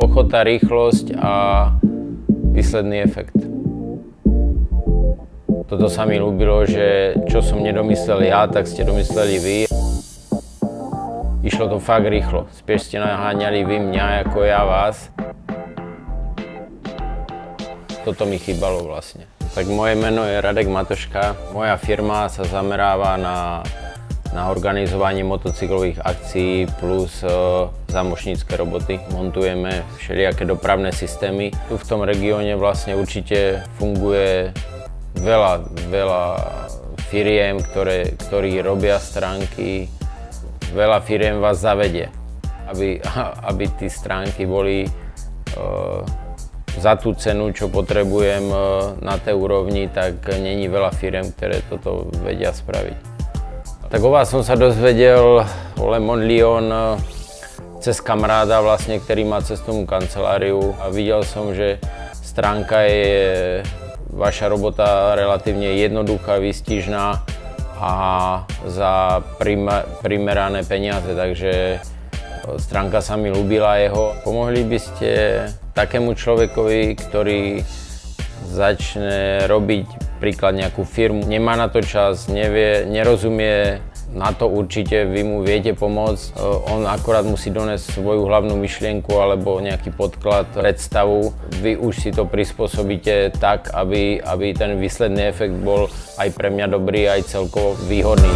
Ochota, rýchlosť a výsledný efekt. Toto sa mi ľúbilo, že čo som nedomyslel ja, tak ste domysleli vy. Išlo to fakt rýchlo. Spieš ste naháňali vy mňa, ako ja vás. Toto mi chýbalo vlastne. Tak moje meno je Radek Matoška. Moja firma sa zameráva na, na organizovanie motocyklových akcií plus uh, zamošnícke roboty. Montujeme všelijaké dopravné systémy. Tu v tom regióne vlastne určite funguje veľa, veľa firiem, ktoré, ktorí robia stránky. Veľa firiem vás zavedie, aby, aby tie stránky boli uh, za tú cenu, čo potrebujem e, na tej úrovni, tak není veľa firm, ktoré toto vedia spraviť. Tak o vás som sa dozvedel o Lemon Lyon e, cez kamaráda, vlastne, ktorý má cestovnú kanceláriu a videl som, že stránka je vaša robota relatívne jednoduchá, výstižná a za primerané peniaze, takže e, stránka sa mi ľúbila jeho. Pomohli by ste takému človekovi, ktorý začne robiť príklad nejakú firmu, nemá na to čas, nevie, nerozumie, na to určite vy mu viete pomôcť. On akorát musí donesť svoju hlavnú myšlienku alebo nejaký podklad, predstavu. Vy už si to prispôsobíte tak, aby, aby ten výsledný efekt bol aj pre mňa dobrý, aj celkovo výhodný.